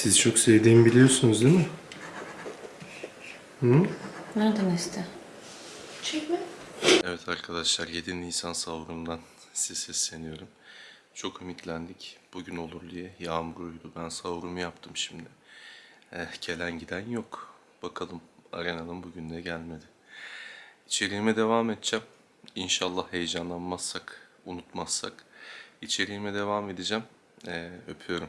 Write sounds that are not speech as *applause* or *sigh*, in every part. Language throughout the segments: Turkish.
Siz çok sevdiğimi biliyorsunuz değil mi? Hı? Nereden esti? Çekme. Evet arkadaşlar 7 Nisan sahurundan size sesleniyorum. Çok ümitlendik bugün olur diye. Yağmurluydu. Ben sahurumu yaptım şimdi. Eh, gelen giden yok. Bakalım arenanın bugün de gelmedi. İçeriğime devam edeceğim. İnşallah heyecanlanmazsak, unutmazsak. İçeriğime devam edeceğim. Eh, öpüyorum.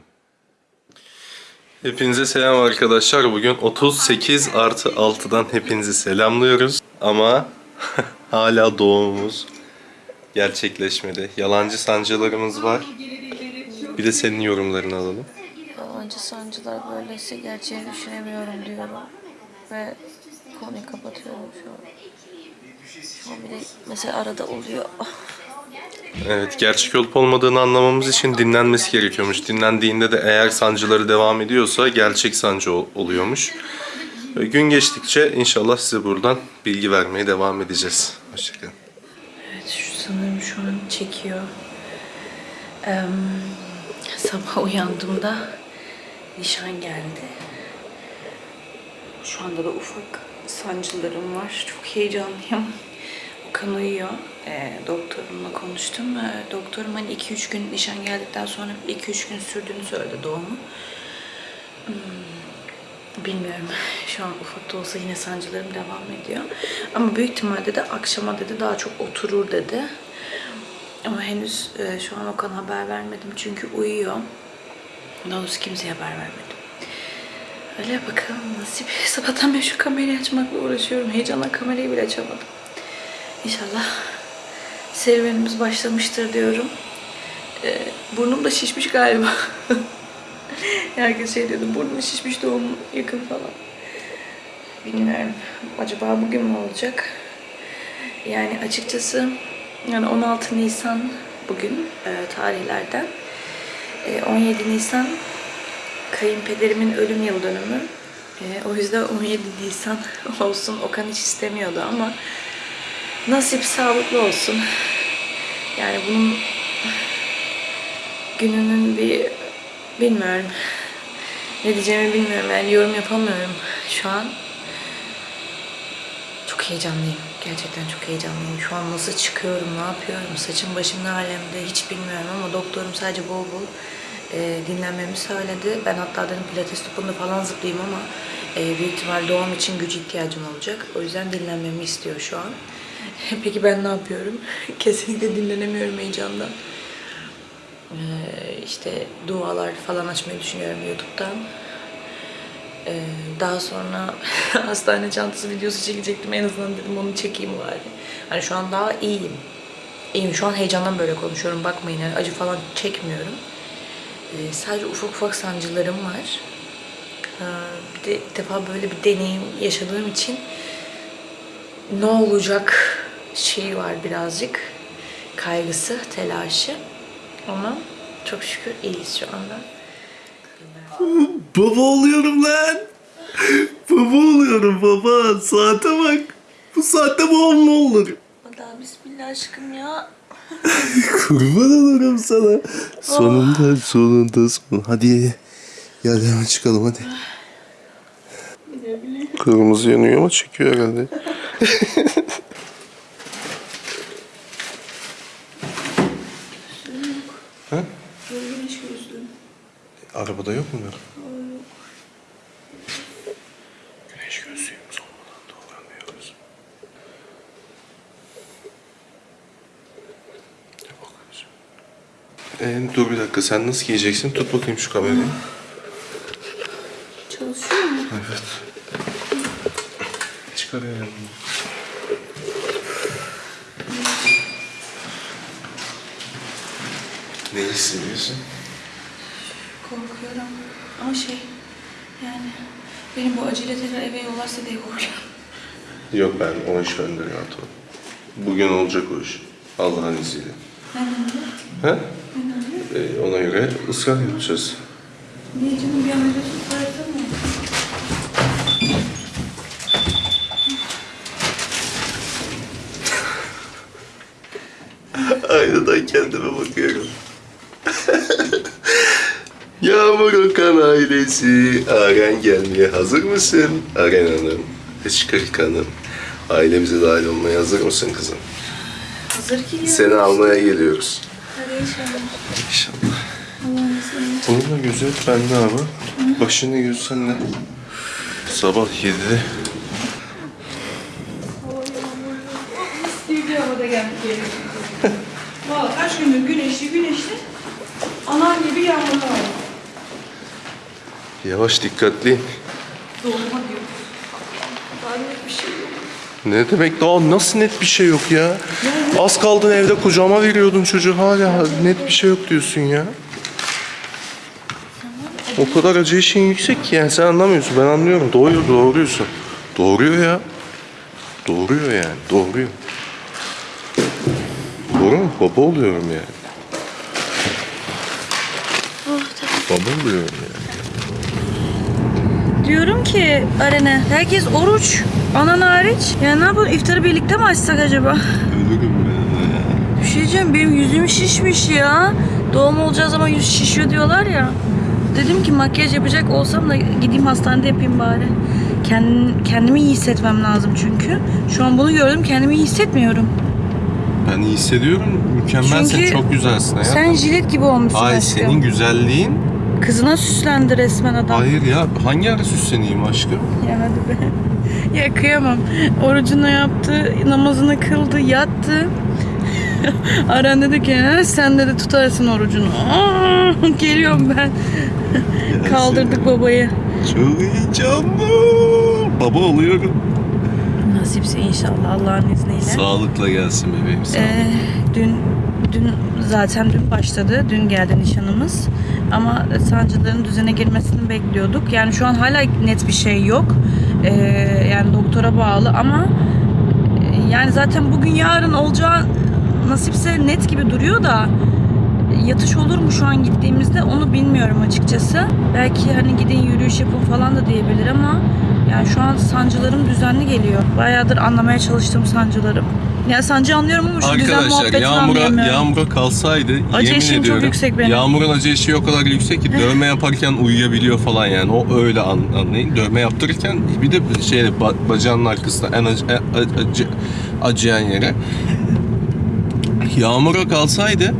Hepinize selam arkadaşlar. Bugün 38 artı 6'dan hepinizi selamlıyoruz. Ama *laughs* hala doğumumuz gerçekleşmedi. Yalancı sancılarımız var. Bir de senin yorumlarını alalım. Yalancı sancılar böyleyse gerçeği düşünemiyorum diyorum. Ve konuyu kapatıyorum şu an. Şu an bir de mesela arada oluyor. *laughs* Evet, gerçek olup olmadığını anlamamız için dinlenmesi gerekiyormuş. Dinlendiğinde de eğer sancıları devam ediyorsa gerçek sancı ol- oluyormuş. Gün geçtikçe inşallah size buradan bilgi vermeye devam edeceğiz. Hoşçakalın. Evet şu sanırım şu an çekiyor. Eee, sabah uyandığımda nişan geldi. Şu anda da ufak sancılarım var. Çok heyecanlıyım. Okan uyuyor. Eee, doktorumla konuştum. Eee, doktorum hani 2-3 gün nişan geldikten sonra 2-3 gün sürdüğünü söyledi doğumu. Bilmiyorum. *laughs* Şu an ufak da olsa yine sancılarım devam ediyor. Ama büyük ihtimalle de akşama dedi daha çok oturur dedi. Ama henüz e, şu an Okan haber vermedim çünkü uyuyor. Daha kimseye haber vermedim. Öyle bakalım nasip. *laughs* Sabahtan beri şu kamerayı açmakla uğraşıyorum. Heyecanla kamerayı bile açamadım. İnşallah serüvenimiz başlamıştır diyorum. E, burnum da şişmiş galiba. *laughs* Herkes şey diyordu, burnun şişmiş doğum yakın falan. Bilmiyorum. Acaba bugün mü olacak? Yani açıkçası yani 16 Nisan bugün e, tarihlerden. E, 17 Nisan kayınpederimin ölüm yıl dönümü. E, o yüzden 17 Nisan *laughs* olsun. Okan hiç istemiyordu ama nasip sağlıklı olsun. Yani bunun gününün bir bilmiyorum. Ne diyeceğimi bilmiyorum. Yani yorum yapamıyorum şu an. Çok heyecanlıyım. Gerçekten çok heyecanlıyım. Şu an nasıl çıkıyorum, ne yapıyorum, saçım başım ne alemde hiç bilmiyorum ama doktorum sadece bol bol e, dinlenmemi söyledi. Ben hatta dedim pilates topunda falan zıplayayım ama e, büyük ihtimal doğum için güç ihtiyacım olacak. O yüzden dinlenmemi istiyor şu an. *laughs* Peki ben ne yapıyorum? *laughs* Kesinlikle dinlenemiyorum heyecandan. Ee, işte dualar falan açmayı düşünüyorum YouTube'dan. Ee, daha sonra *laughs* hastane çantası videosu çekecektim. En azından dedim onu çekeyim bari. Hani şu an daha iyiyim. İyiyim. Şu an heyecandan böyle konuşuyorum. Bakmayın yani acı falan çekmiyorum. Ee, sadece ufak ufak sancılarım var. Ee, bir de ilk defa böyle bir deneyim yaşadığım için ne olacak şeyi var birazcık. Kaygısı, telaşı. Ama çok şükür iyiyiz şu anda. Baba oluyorum lan. Baba oluyorum baba. Saate bak. Bu saatte babam mı olur? Hadi bismillah aşkım ya. *laughs* Kurban olurum sana. Sonunda sonunda son. Hadi gel hemen çıkalım hadi. Kırmızı yanıyor ama çekiyor herhalde. Ha? Güneş gözlüğüm. Arabada yok mu? Güneş gözlüğümüz olmadan dolanmıyoruz. Ne bakıyorsun? Ee, dur bir dakika sen nasıl giyeceksin? Tut bakayım şu kamerayı. Çalışıyor mu? Evet. Çıkar yani. Ne hissediyorsun? Korkuyorum. Ama şey yani benim bu acele tekrar eve yollarsa diye korkuyorum. Yok ben o iş bende rahat ol. Bugün olacak o iş. Allah'ın izniyle. He? Ee, ona göre ısrar yapacağız. Niye canım bir ameliyat çıkartamıyor? Aynadan kendime bakıyorum. ya Yağmur Okan ailesi. Aren gelmeye hazır mısın? Aren Hanım, Hıçkırık Hanım. Ailemize dahil olmaya hazır mısın kızım? Hazır geliyor. Seni almaya geliyoruz. Hadi inşallah. İnşallah. Bunun da gözü hep bende abi. Başını gözü sende. Sabah 7'de. Stüdyoda geldik geri. Valla kaç gündür güneşli güneşli. Anam gibi yağmurlar var. Yavaş dikkatli. Doğuma diyor. Daha net bir şey yok. Ne demek daha nasıl net bir şey yok ya? Az kaldın evde kucağıma veriyordun çocuğu hala net bir şey yok diyorsun ya. O kadar acı işin yüksek ki yani sen anlamıyorsun ben anlıyorum. Doğuyor doğuruyorsun. Doğuruyor ya. Doğuruyor yani doğuruyor. Doğru mu? Baba oluyorum yani. Baba oluyorum yani. Diyorum ki Arene, herkes oruç. Anan hariç. Ya ne yapalım iftarı birlikte mi açsak acaba? Ölürüm ben ya. Bir şey diyeceğim benim yüzüm şişmiş ya. Doğum olacağı zaman yüz şişiyor diyorlar ya. Dedim ki makyaj yapacak olsam da gideyim hastanede yapayım bari. Kendim, kendimi iyi hissetmem lazım çünkü. Şu an bunu gördüm kendimi iyi hissetmiyorum. Ben iyi hissediyorum. Mükemmelsin. Çünkü Çok güzelsin hayatım. Sen jilet gibi olmuşsun Ay aşkım. senin güzelliğin. Kızına süslendi resmen adam. Hayır ya hangi ara süsleneyim aşkım? Ya hadi be. *laughs* Ya kıyamam. Orucunu yaptı, namazını kıldı, yattı. *laughs* Aran dedi ki "Ha, sen dedi tutarsın orucunu. Aa, *laughs* geliyorum ben. Kaldırdık babayı. Çok heyecanlı. Baba oluyorum. Nasipse inşallah Allah'ın izniyle. Sağlıkla gelsin bebeğim. Sağ ol. Ee, dün dün zaten dün başladı. Dün geldi nişanımız. Ama sancıların düzene girmesini bekliyorduk. Yani şu an hala net bir şey yok. Ee, yani doktora bağlı ama e, yani zaten bugün yarın olacağı nasipse net gibi duruyor da yatış olur mu şu an gittiğimizde onu bilmiyorum açıkçası. Belki hani gidin yürüyüş yapın falan da diyebilir ama yani şu an sancılarım düzenli geliyor. Bayağıdır anlamaya çalıştığım sancılarım. Yani sancı anlıyorum ama şu düzen Arkadaşlar muhabbetini yağmura, anlayamıyorum. yağmura kalsaydı Acı yemin eşiğim çok ediyorum. yüksek benim. Yağmurun acı eşiği o kadar yüksek ki dövme yaparken uyuyabiliyor falan yani. O öyle an, anlayın. Dövme yaptırırken bir de şey ba- bacağının arkasında en acı, en acı, acıyan yere. Yağmura kalsaydı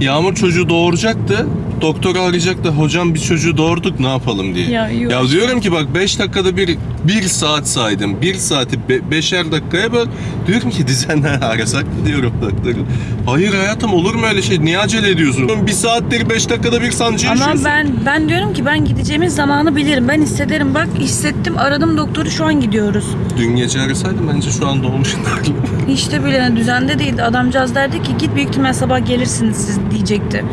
Yağmur çocuğu doğuracaktı. Doktoru arayacaktı. Hocam biz çocuğu doğurduk ne yapalım diye. Ya yok. Ya diyorum ki bak 5 dakikada bir bir saat saydım. Bir saati be, beşer dakikaya böl. Diyorum ki düzenle arasak mı diyorum doktoru. Hayır hayatım olur mu öyle şey? Niye acele ediyorsun? Bir saattir 5 dakikada bir sancı Ama yaşıyorsun. ben ben diyorum ki ben gideceğimiz zamanı bilirim. Ben hissederim. Bak hissettim. Aradım doktoru şu an gidiyoruz. Dün gece arasaydım bence şu an doğmuşlardı. *laughs* De bile düzende değildi. Adamcağız derdi ki git büyük ihtimal sabah gelirsiniz siz diyecekti.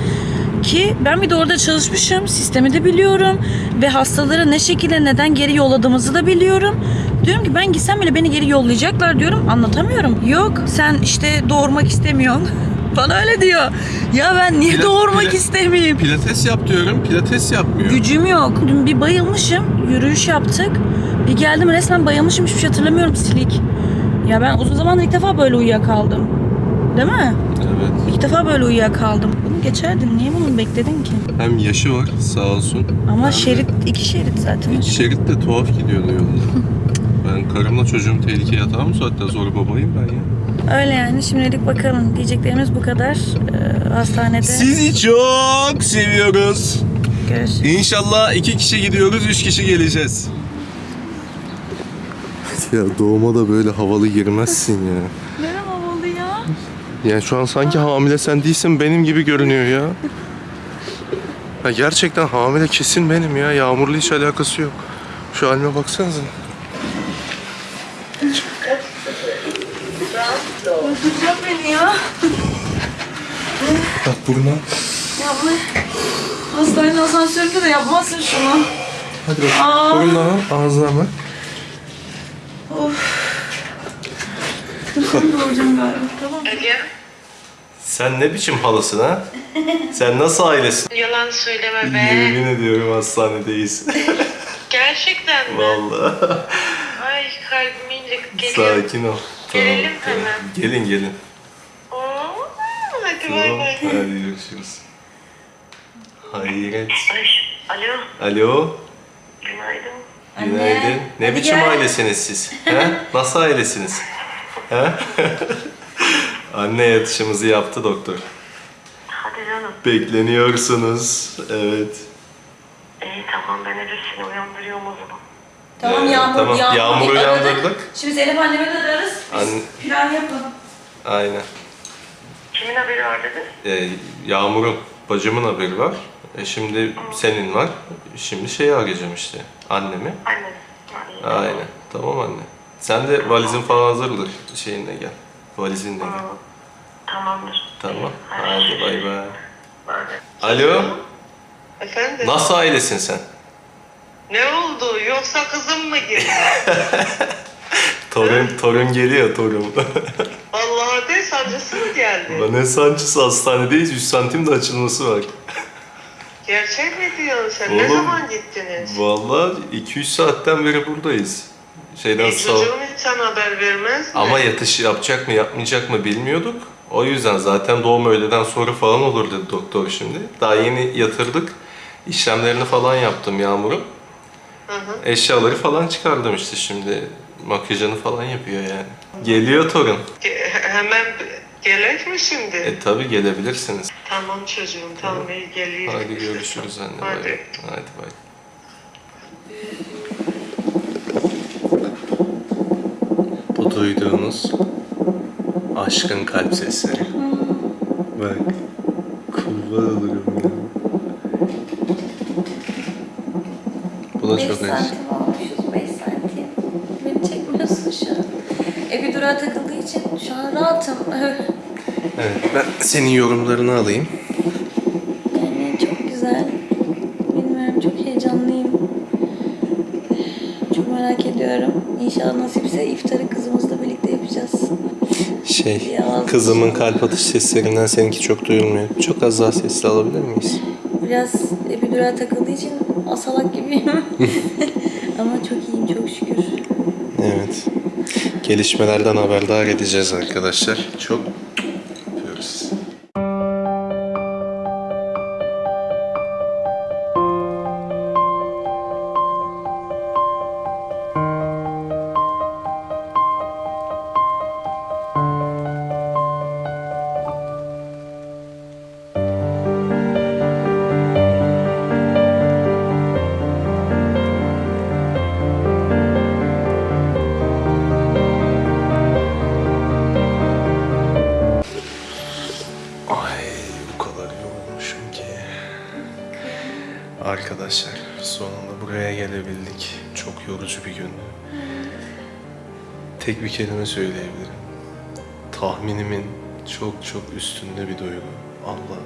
Ki ben bir de orada çalışmışım. Sistemi de biliyorum. Ve hastaları ne şekilde neden geri yolladığımızı da biliyorum. Diyorum ki ben gitsem bile beni geri yollayacaklar diyorum. Anlatamıyorum. Yok sen işte doğurmak istemiyorsun. *laughs* Bana öyle diyor. Ya ben niye Pila- doğurmak pila- istemeyeyim? Pilates yap diyorum. Pilates yapmıyor. Gücüm yok. Dün bir bayılmışım. Yürüyüş yaptık. Bir geldim resmen bayılmışım. Hiçbir şey hatırlamıyorum silik. Ya ben uzun zamandır ilk defa böyle uyuyakaldım. Değil mi? Evet. İlk defa böyle uyuyakaldım. Bunu geçerdin. Niye bunu bekledin ki? Hem yaşı var sağ olsun. Ama Hem de şerit iki şerit zaten. İki şerit de tuhaf gidiyordu yolda. *laughs* ben karımla çocuğum tehlikeye atar mı saatten sonra babayım ben ya. Öyle yani. Şimdilik bakalım. Diyeceklerimiz bu kadar. Ee, hastanede Sizi çok seviyoruz. görüşürüz. İnşallah iki kişi gidiyoruz, üç kişi geleceğiz. *laughs* Ya doğuma da böyle havalı girmezsin ya. Ne havalı ya? Yani şu an sanki hamile sen değilsin benim gibi görünüyor ya. Ya gerçekten hamile kesin benim ya. Yağmurla hiç alakası yok. Şu halime baksanıza. Öldürecek beni ya. Bak burnuna. Ya bu hastanenin asansöründe de yapmazsın şunu. Hadi bak. Aa. Burnuna bak, ağzına bak. Galiba. Tamam. Sen ne biçim halasın ha? Sen nasıl ailesin? Yalan söyleme be. Yemin ediyorum hastanedeyiz. *laughs* Gerçekten mi? Vallahi. Ay kalbim incik geliyor. Sakin ol. Gelelim hemen. Gelin gelin. Oo, hadi bay Tamam. bay. Hadi görüşürüz. Hayret. Ay Alo, Alo. günaydın. Günaydın. Ne hadi biçim gel. ailesiniz siz? He? Nasıl ailesiniz? *laughs* Anne yatışımızı yaptı doktor. Hadi canım. Bekleniyorsunuz. Evet. İyi tamam, ben Elif seni uyandırıyorum o zaman. Tamam Ee, Yağmur, tamam, Yağmur. Yağmur'u bir aradık. uyandırdık. Şimdi Zeynep annemi de ararız. Biz Anne- plan yapın. Aynen. Kimin haberi var dedin? Ee, Yağmur'un, bacımın haberi var. E şimdi senin var. Şimdi şeyi arayacağım işte. Annemi. Annem. Ha, iyi. Aynen. Tamam anne. Sen de valizin falan hazırdır. Şeyinle gel. Valizinle gel. Tamam. Tamamdır. Tamam. Hadi bay bay. Alo. Efendim? Nasıl ailesin sen? Ne oldu? Yoksa kızım mı girdi? *laughs* Torun, torun geliyor torun. *laughs* Vallahi de sancısı mı geldi? ne sancısı hastanedeyiz. 100 santim de açılması var. Gerçek mi diyorsun sen? Ne Oğlum, zaman gittiniz? Vallahi 2-3 saatten beri buradayız. Şeyden E, sağ çocuğun hiç sana haber vermez mi? Ama yatış yapacak mı yapmayacak mı bilmiyorduk. O yüzden zaten doğum öğleden sonra falan olur dedi doktor şimdi. Daha yeni yatırdık. İşlemlerini falan yaptım Yağmur'un. Hı hı. Eşyaları falan çıkardım işte şimdi. Makyajını falan yapıyor yani. Geliyor torun. Ge- hemen gerek mi şimdi? E tabi gelebilirsiniz. Tamam çocuğum, tamam iyi geliyor. Hadi görüşürüz anne. Bay Hadi. bay. Hadi bay. Duyduğunuz aşkın kalp sesleri. Bak. Kurban olurum ya. Bu da 5 çok eş. santim olmuşuz 5 santim. Beni çekmiyorsun şu an. E bir durağa takıldığı için şu an rahatım. Evet, ben senin yorumlarını alayım. Şey, kızımın kalp atış seslerinden seninki çok duyulmuyor. Çok az daha sesli alabilir miyiz? Biraz epidura takıldığı için asalak gibiyim. *laughs* Ama çok iyiyim çok şükür. Evet. Gelişmelerden haberdar edeceğiz arkadaşlar. Çok Tek bir kelime söyleyebilirim. Tahminimin çok çok üstünde bir duygu. Allah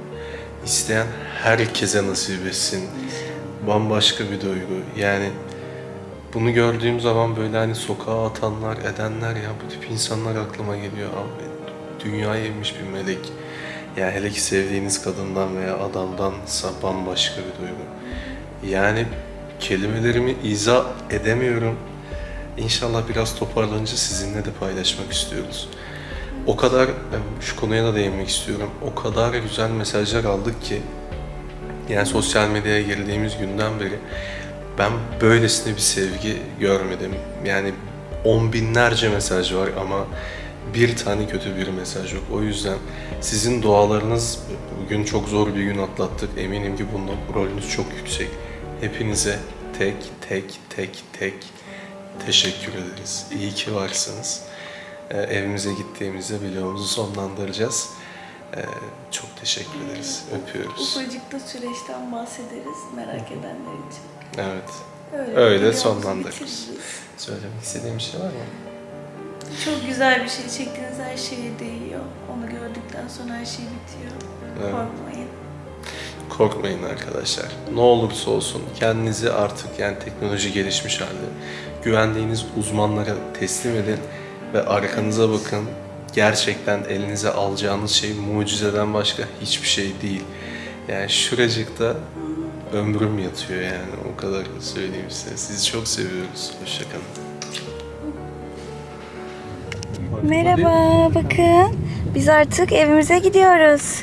isteyen herkese nasip etsin. Bambaşka bir duygu. Yani bunu gördüğüm zaman böyle hani sokağa atanlar, edenler ya bu tip insanlar aklıma geliyor. Abi dünyaya inmiş bir melek. Ya hele ki sevdiğiniz kadından veya adamdansa bambaşka bir duygu. Yani kelimelerimi izah edemiyorum. İnşallah biraz toparlanınca sizinle de paylaşmak istiyoruz. O kadar, şu konuya da değinmek istiyorum. O kadar güzel mesajlar aldık ki yani sosyal medyaya girdiğimiz günden beri ben böylesine bir sevgi görmedim. Yani on binlerce mesaj var ama bir tane kötü bir mesaj yok. O yüzden sizin dualarınız bugün çok zor bir gün atlattık. Eminim ki bunda rolünüz çok yüksek. Hepinize tek tek tek tek teşekkür ederiz. İyi ki varsınız. Ee, evimize gittiğimizde videomuzu sonlandıracağız. Ee, çok teşekkür ederiz. Öpüyoruz. Ufacık da süreçten bahsederiz merak edenler için. Evet. Öyle, Öyle sonlandırırız. Söylemek istediğim bir şey var mı? Çok güzel bir şey. Çektiğiniz her şeye değiyor. Onu gördükten sonra her şey bitiyor. Evet. Korkmayın. Korkmayın arkadaşlar. Ne olursa olsun kendinizi artık yani teknoloji gelişmiş halde güvendiğiniz uzmanlara teslim edin ve arkanıza bakın. Gerçekten elinize alacağınız şey mucizeden başka hiçbir şey değil. Yani şuracıkta ömrüm yatıyor yani o kadar söyleyeyim size. Sizi çok seviyoruz. Hoşçakalın. Merhaba, bakın. Biz artık evimize gidiyoruz.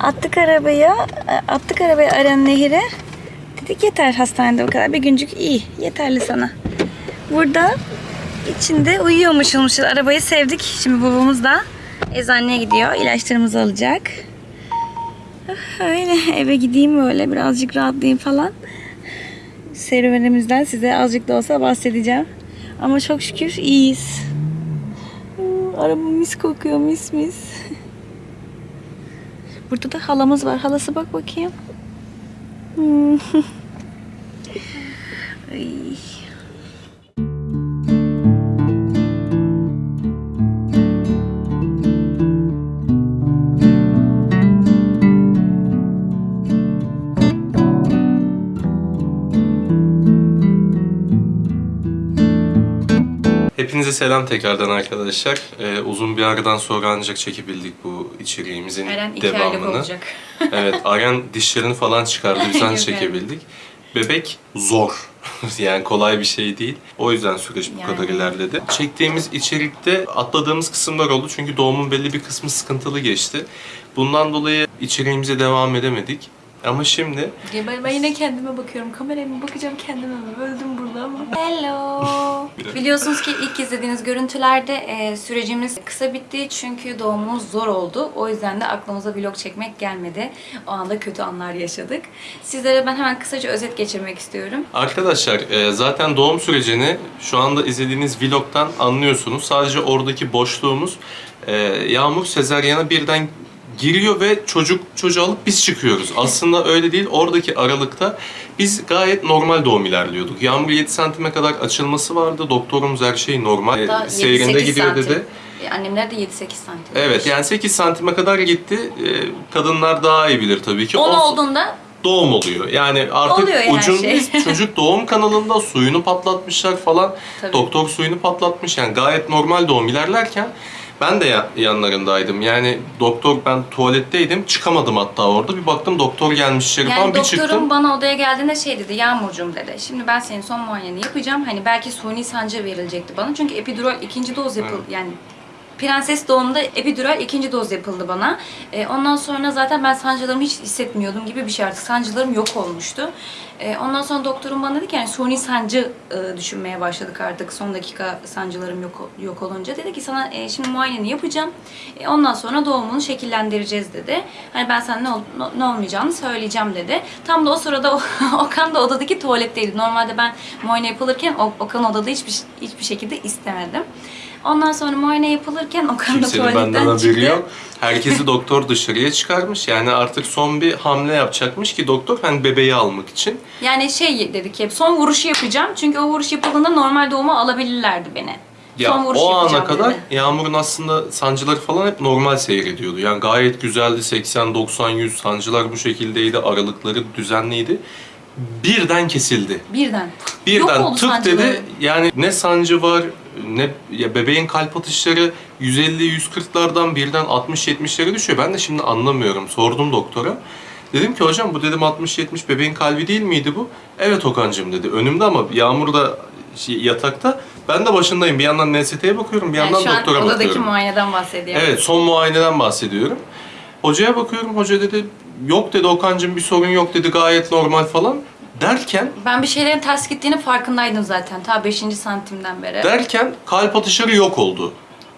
Attık arabayı, attık arabayı Aren Nehir'e. Yeter hastanede o kadar. Bir güncük iyi. Yeterli sana. Burada içinde uyuyormuş olmuşuz. Arabayı sevdik. Şimdi babamız da eczaneye gidiyor. İlaçlarımızı alacak. Ah, Öyle eve gideyim böyle birazcık rahatlayayım falan. Serüvenimizden size azıcık da olsa bahsedeceğim. Ama çok şükür iyiyiz. Hmm, Araba mis kokuyor mis mis. Burada da halamız var. Halası bak bakayım. Hmm. *laughs* Ay. Hepinize selam tekrardan arkadaşlar. Ee, uzun bir aradan sonra ancak çekebildik bu içeriğimizin Eren iki aylık devamını. olacak. *laughs* evet, Aren dişlerini falan çıkardı. Biz *laughs* anca Evet. çekebildik. Bebek zor. *laughs* yani kolay bir şey değil. O yüzden süreç bu Yani. kadar ilerledi. Çektiğimiz içerikte atladığımız kısımlar oldu. Çünkü doğumun belli bir kısmı sıkıntılı geçti. Bundan dolayı içeriğimize devam edemedik. Ama şimdi Ben, ben yine kendime bakıyorum. Kameraya mı bakacağım kendime mi? Öldüm burada ama. *laughs* Hello. Biliyorsunuz ki ilk izlediğiniz görüntülerde e, sürecimiz kısa bitti çünkü doğumumuz zor oldu. O yüzden de aklımıza vlog çekmek gelmedi. O anda kötü anlar yaşadık. Sizlere ben hemen kısaca özet geçirmek istiyorum. Arkadaşlar e, zaten doğum sürecini şu anda izlediğiniz vlogtan anlıyorsunuz. Sadece oradaki boşluğumuz e, Yağmur sezaryana birden giriyor ve çocuk çocuğu alıp biz çıkıyoruz. Aslında öyle değil. Oradaki aralıkta biz gayet normal doğum ilerliyorduk. Yağmur 7 santime kadar açılması vardı. Doktorumuz her şey normal. Hatta e, seyrinde 7-8 gidiyor santim. dedi. E, Annemler de 7-8 santim. Evet yani 8 santime kadar gitti. E, kadınlar daha iyi bilir tabii ki. 10 On- olduğunda doğum oluyor. Yani artık Oluyor yani ucun şey. *laughs* çocuk doğum kanalında suyunu patlatmışlar falan. Tabii. Doktor suyunu patlatmış. Yani gayet normal doğum ilerlerken ben de ya- yanlarındaydım. Yani doktor ben tuvaletteydim. Çıkamadım hatta orada. Bir baktım doktor gelmiş içeri yani falan. Bir doktorum çıktım. bana odaya geldiğinde şey dedi, Yağmurcuğum dedi. Şimdi ben senin son muayeneni yapacağım. Hani belki suni sancı verilecekti bana. Çünkü epidural ikinci doz yapıldı. Yani Prenses doğumda epidural ikinci doz yapıldı bana. Ee, ondan sonra zaten ben sancılarımı hiç hissetmiyordum gibi bir şey artık. Sancılarım yok olmuştu. Ee, ondan sonra doktorum bana dedi ki yani suni sancı e, düşünmeye başladık artık son dakika sancılarım yok yok olunca. Dedi ki sana e, şimdi muayeneni yapacağım. E, ondan sonra doğumunu şekillendireceğiz dedi. Hani ben sana ne, ol- ne olmayacağını söyleyeceğim dedi. Tam da o sırada *laughs* Okan da odadaki tuvaletteydi. Normalde ben muayene yapılırken Okan odada hiçbir hiçbir şekilde istemedim. Ondan sonra muayene yapılırken Okan da Kimsenin benden tuvaletten haberi çıktı. yok. Herkesi doktor dışarıya çıkarmış. Yani artık son bir hamle yapacakmış ki doktor hani bebeği almak için. Yani şey dedik hep son vuruşu yapacağım. Çünkü o vuruş yapıldığında normal doğuma alabilirlerdi beni. Ya son vuruş o ana yapacağım kadar dedi. Yağmur'un aslında sancıları falan hep normal seyrediyordu. Yani gayet güzeldi 80 90 100 sancılar bu şekildeydi. Aralıkları düzenliydi. Birden kesildi. Birden. Birden oldu tık sancıları. dedi. Yani ne sancı var ne ya bebeğin kalp atışları 150 140'lardan birden 60 70'lere düşüyor. Ben de şimdi anlamıyorum. Sordum doktora. Dedim ki hocam bu dedim 60 70 bebeğin kalbi değil miydi bu? Evet Okan'cığım dedi. Önümde ama Yağmur da şey, yatakta. Ben de başındayım. Bir yandan NST'ye bakıyorum, bir yandan Yani şu an doktora odadaki bakıyorum. muayeneden bahsediyorum. Evet, son muayeneden bahsediyorum. Hocaya bakıyorum, hoca dedi yok dedi Okan'cığım bir sorun yok dedi gayet normal falan. Derken, Ben bir şeylerin ters gittiğini farkındaydım zaten. Ta 5. santimden beri. derken kalp atışları yok oldu.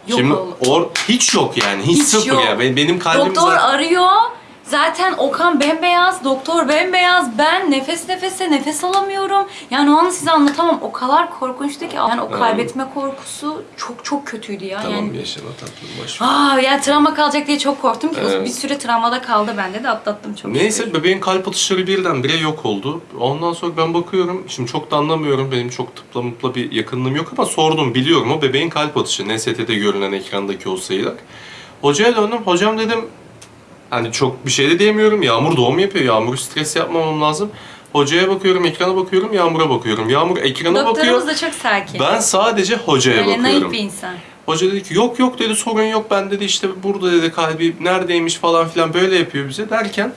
Yok Şimdi oldu. or, hiç yok yani, hiç, Hiç sıfır yok. ya. Benim, benim kalbim Doktor zaten... arıyor. Zaten Okan bembeyaz, doktor bembeyaz. Ben nefes nefese nefes alamıyorum. Yani o an size anlatamam. O kadar korkunçtu ki. Yani o kaybetme korkusu çok çok kötüydü ya. Tamam yani yaşama tatlım boş ver. Aa ya travma kalacak diye çok korktum ki. Evet. Bir süre travmada kaldı bende de atlattım çok Neyse şükür. bebeğin kalp atışları birdenbire yok oldu. Ondan sonra ben bakıyorum, şimdi çok da anlamıyorum. Benim çok tıpla mıpla bir yakınlığım yok ama sordum, biliyorum o bebeğin kalp atışı. NST'de görünen ekrandaki o sayılar. Hocaya döndüm, hocam dedim hani çok bir şey de diyemiyorum. Yağmur doğum yapıyor, Yağmur stres yapmamam lazım. Hocaya bakıyorum, ekrana bakıyorum, Yağmur'a bakıyorum. Yağmur ekrana Doktorumuz bakıyor. da çok sakin. Ben sadece hocaya naif bakıyorum. bir insan. Hoca dedi ki yok yok dedi sorun yok ben dedi işte burada dedi kalbi neredeymiş falan filan böyle yapıyor bize derken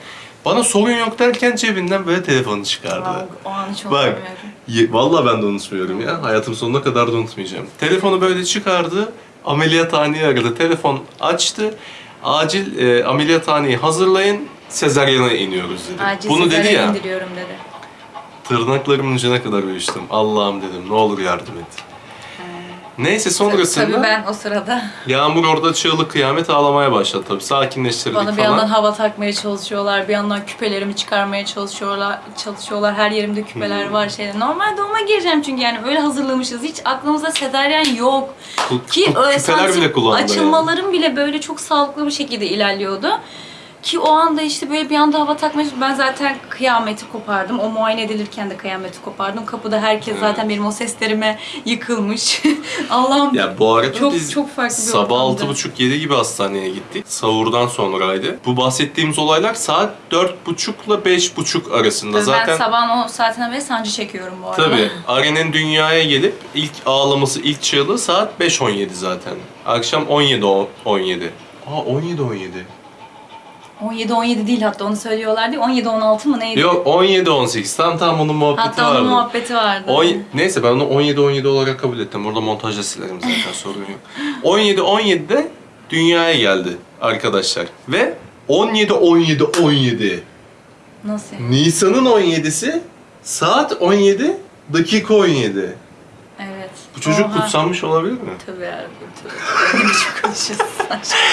bana sorun yok derken cebinden böyle telefonu çıkardı. Aa, o anı çok Bak ye- vallahi ben de unutmuyorum ya hayatım sonuna kadar da unutmayacağım. Telefonu böyle çıkardı ameliyathaneyi aradı telefon açtı acil e, ameliyathaneyi hazırlayın sezaryene iniyoruz dedi. Acil Bunu dedi ya. indiriyorum dedi. Tırnaklarımın ucuna kadar uyuştum. Allah'ım dedim ne olur yardım et. Neyse sonrasında Tabii ben o sırada Yağmur orada çığlık kıyamet ağlamaya başladı tabii. Sakinleştirdik bana bir falan. yandan hava takmaya çalışıyorlar, bir yandan küpelerimi çıkarmaya çalışıyorlar. Çalışıyorlar. Her yerimde küpeler Hmm. var şeyler. Normal doğuma gireceğim çünkü yani öyle hazırlamışız. Hiç aklımızda sezaryen yok. Ki öyle küpeler santim açılmalarım bile böyle çok sağlıklı bir şekilde ilerliyordu. Ki o anda işte böyle bir anda hava takmış. Ben zaten kıyameti kopardım. O muayene edilirken de kıyameti kopardım. Kapıda herkes zaten benim o seslerime yıkılmış. *laughs* Allah'ım Ya bu arada Çok- biz çok farklı bir sabah ortamdı. altı buçuk yedi gibi hastaneye gittik. Savurdan sonraydı. Bu bahsettiğimiz olaylar saat dört buçukla beş buçuk arasında. ben Zaten sabahın o saatinden beri sancı çekiyorum bu arada. tabii Aren'in dünyaya gelip ilk ağlaması, ilk çığlığı saat 5.17 zaten. Akşam 17.17. Aa 17.17. 17-17 değil hatta onu söylüyorlardı. 17-16 mı neydi? Yok 17-18. Tam tam onun muhabbeti Hatta vardı. onun muhabbeti vardı. On, neyse ben onu 17-17 olarak kabul ettim. Burada montajda silerim zaten *laughs* sorun yok. 17-17'de dünyaya geldi arkadaşlar. Ve 17-17-17 Nasıl? Nisan'ın 17'si saat 17 dakika 17. Bu çocuk Oha. kutsanmış olabilir mi? Tabii ya. Tabii. Konuşuyorsun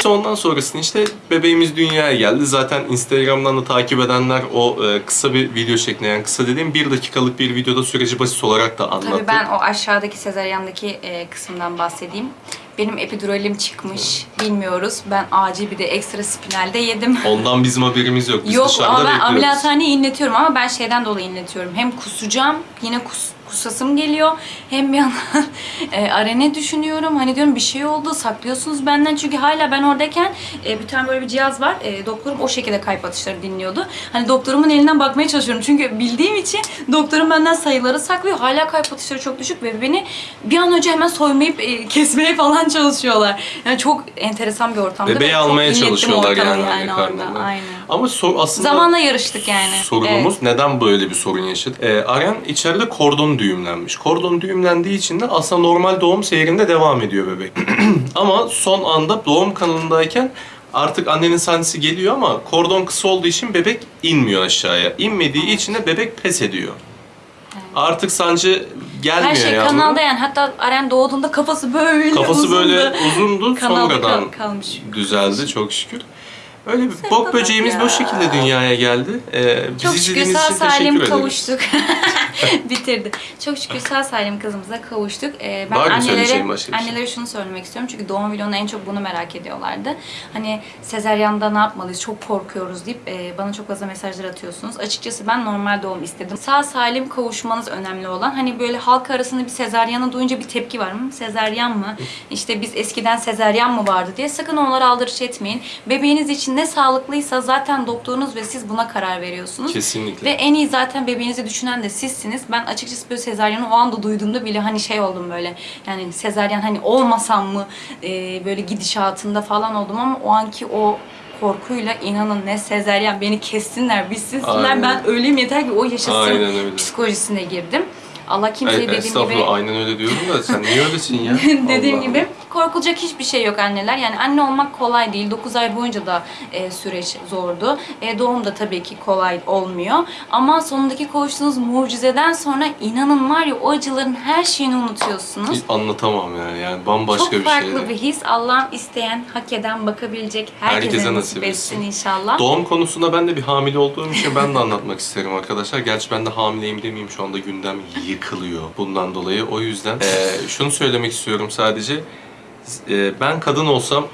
sen? Ondan sonrasında işte bebeğimiz dünyaya geldi. Zaten Instagram'dan da takip edenler o e, kısa bir video şeklinde yani kısa dediğim bir dakikalık bir videoda süreci basit olarak da anlattı. Tabii ben o aşağıdaki sezaryandaki e, kısımdan bahsedeyim. Benim epiduralim çıkmış. Bilmiyoruz. Ben acil bir de ekstra spinalde yedim. Ondan bizim haberimiz yok. Biz Yok dışarıda ama ben bekliyoruz. ameliyathaneye inletiyorum ama ben şeyden dolayı inletiyorum. Hem kusacağım, yine kus, kusasım geliyor. Hem bir yandan *laughs* e, arene düşünüyorum. Hani diyorum bir şey oldu, saklıyorsunuz benden. Çünkü hala ben oradayken e, bir tane böyle bir cihaz var. E, doktorum o şekilde kalp atışları dinliyordu. Hani doktorumun elinden bakmaya çalışıyorum. Çünkü bildiğim için doktorum benden sayıları saklıyor. Hala kalp atışları çok düşük ve beni bir an önce hemen soymayıp e, kesmeye falan çalışıyorlar. Yani çok enteresan bir ortamda. Bebeği almaya çalışıyorlar yani, orada. Aynen. Ama sor, aslında Zamanla yarıştık yani. sorunumuz neden böyle bir sorun yaşadı? Ee, Aren içeride kordon düğümlenmiş. Kordon düğümlendiği için de aslında normal doğum seyrinde devam ediyor bebek. *clears throat* ama son anda doğum kanalındayken artık annenin sancısı geliyor ama kordon kısa olduğu için bebek inmiyor aşağıya. İnmediği için de bebek pes ediyor. Artık sancı gelmiyor Her şey yavrum. kanalda yani. Hatta Aren doğduğunda kafası böyle Kafası uzundu. böyle uzundu Kanalda sonradan kal- kalmış. düzeldi çok şükür. Öyle bir bok böceğimiz ya. bu şekilde dünyaya geldi. Ee, bizi Çok şükür izlediğiniz sağ için teşekkür salim kavuştuk. *laughs* *laughs* Bitirdi. Çok şükür sağ salim kızımıza kavuştuk. Ee, ben Var mı annelere, söyleyeceğin başka bir şey? annelere şunu söylemek istiyorum. Çünkü doğum vlogunda en çok bunu merak ediyorlardı. Hani sezeryanda ne yapmalıyız, çok korkuyoruz deyip e, bana çok fazla mesajlar atıyorsunuz. Açıkçası ben normal doğum istedim. Sağ salim kavuşmanız önemli olan. Hani böyle halk arasında bir sezeryanı duyunca bir tepki var mı? Sezeryan mı? *laughs* İşte biz eskiden sezeryan mı vardı diye. Sakın onlara aldırış etmeyin. Bebeğiniz için ne sağlıklıysa zaten doktorunuz ve siz buna karar veriyorsunuz. Kesinlikle. Ve en iyi zaten bebeğinizi düşünen de sizsiniz. Ben açıkçası böyle sezaryanı o anda duyduğumda bile hani şey oldum böyle. Yani sezaryen hani olmasam mı e, böyle gidişatında falan oldum ama o anki o korkuyla inanın ne sezaryen beni kessinler, bitsinler ben öleyim yeter ki o yaşasın psikolojisine girdim. Allah E, kimseyi dediğim estağfurullah gibi aynen öyle diyorum da sen niye öylesin ya? *laughs* Dediğim Allah gibi korkulacak hiçbir şey yok anneler. Yani anne olmak kolay değil. 9 ay boyunca da e, süreç zordu. E, doğum da tabii ki kolay olmuyor. Ama sonundaki kavuştuğunuz mucizeden sonra inanın var ya o acıların her şeyini unutuyorsunuz. Hiç anlatamam yani. Yani bambaşka Çok bir farklı şeydi. bir his. Allah'ım isteyen, hak eden, bakabilecek herkese, Herkese nasip etsin inşallah. Doğum konusunda ben de bir hamile olduğum için ben de anlatmak isterim arkadaşlar. Gerçi ben de hamileyim demeyeyim şu anda gündem yıkılıyor bundan dolayı. O yüzden eee, şunu söylemek istiyorum sadece. Eee, ben kadın olsam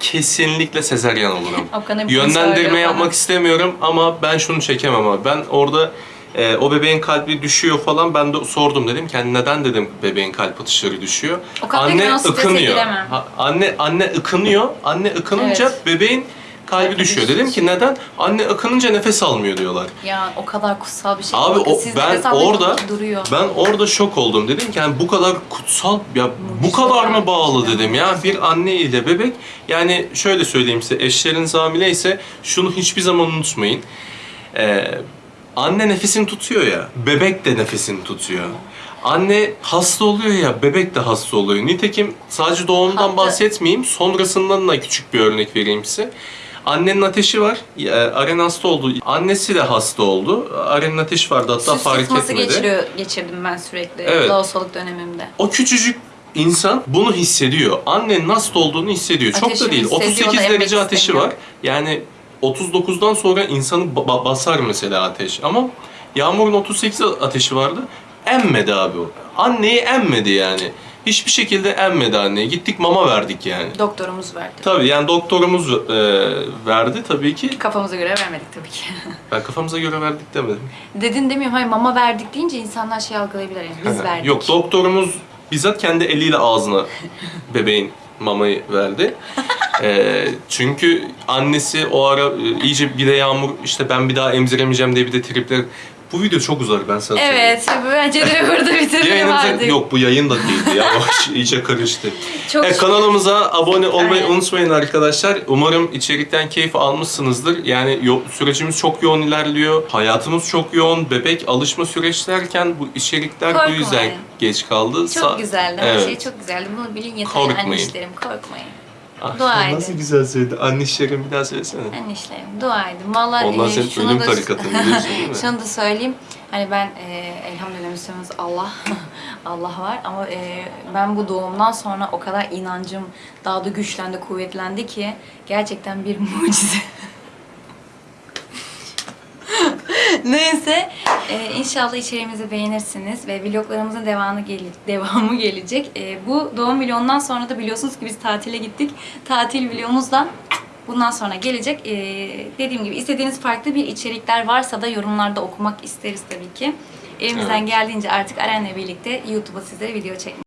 kesinlikle sezeryan olurum. Yönlendirme yapmak bana. istemiyorum ama ben şunu çekemem abi. Ben orada e, o bebeğin kalbi düşüyor falan. Ben de sordum dedim ki neden dedim bebeğin kalp atışları düşüyor. O anne ıkınıyor. Ha, anne anne ıkınıyor. Anne ıkınınca Evet. bebeğin Kalbi düşüyor. Dedim ki neden? Anne ıkınınca nefes almıyor diyorlar. Ya o kadar kutsal bir şey. Abi Bakın o, siz ben nefes orada duruyor. ben orada şok oldum. Dedim ki yani bu kadar kutsal ya bu kadar mı bağlı dedim ya bir anne ile bebek. Yani şöyle söyleyeyim size eşleriniz hamile ise şunu hiçbir zaman unutmayın. Ee, anne nefesini tutuyor ya bebek de nefesini tutuyor. Anne hasta oluyor ya bebek de hasta oluyor. Nitekim sadece doğumdan bahsetmeyeyim sonrasından da küçük bir örnek vereyim size. Annenin ateşi var. E, Aren hasta oldu. Annesi de hasta oldu. Aren'in ateşi vardı hatta Süs fark etmedi. geçiriyor, geçirdim ben sürekli Evet. lohusalık dönemimde. O küçücük insan bunu hissediyor. Annenin hasta olduğunu hissediyor. Çok da değil. hissediyor, 38 o da emmek derece ateşi var. Yani 39'dan sonra insanı ba- basar mesela ateş. Ama Yağmur'un 38 ateşi vardı. Emmedi abi o. Anneyi emmedi yani. Hiçbir şekilde emmedi anneyi. Gittik mama verdik yani. Doktorumuz verdi. Tabii yani doktorumuz e, verdi tabii ki. Kafamıza göre vermedik tabii ki. *laughs* Ben kafamıza göre verdik demedim. Dedin demiyorum hayır mama verdik deyince insanlar şey algılayabilir yani biz verdik. Yok doktorumuz bizzat kendi eliyle ağzına *laughs* bebeğin mamayı verdi. Ee, çünkü annesi o ara e, iyice bir de Yağmur işte ben bir daha emziremeyeceğim diye bir de tripler. Bu video çok uzar ben sana. Evet bence de burada *laughs* bitirelim Yayınımıza, artık. yok bu yayın da değildi ya. O iyice karıştı. Çok Evet, kanalımıza abone olmayı Aynen. unutmayın arkadaşlar. Umarım içerikten keyif almışsınızdır. Yani yo- sürecimiz çok yoğun ilerliyor. Hayatımız çok yoğun. Bebek alışma süreç derken bu içerikler bu Korkmayın. yüzden geç kaldı. Çok Sa- güzeldi. Her Evet. şey çok güzeldi. Bunu bilin yeter Korkmayın. annişlerim. Korkmayın. Ah, Dua edin. Nasıl güzel söyledi. Annişlerim bir daha söylesene. Annişlerim. Dua edin. Vallahi Onlar e, senin şunu ölüm da- tarikatın *laughs* biliyorsun değil mi? Şunu da söyleyeyim. Hani ben e, elhamdülillah Müslümanız Allah *laughs* Allah var ama e, ben bu doğumdan sonra o kadar inancım daha da güçlendi, kuvvetlendi ki gerçekten bir mucize. *laughs* *laughs* Neyse e, inşallah içeriğimizi beğenirsiniz ve vloglarımızın devamı, gele- devamı gelecek. E, bu doğum vlogundan sonra da biliyorsunuz ki biz tatile gittik. Tatil vlogumuz da bundan sonra gelecek. E, dediğim gibi istediğiniz farklı bir içerikler varsa da yorumlarda okumak isteriz tabii ki. Elimizden Evet. geldiğince artık Aren'le birlikte YouTube'a sizlere video çekmek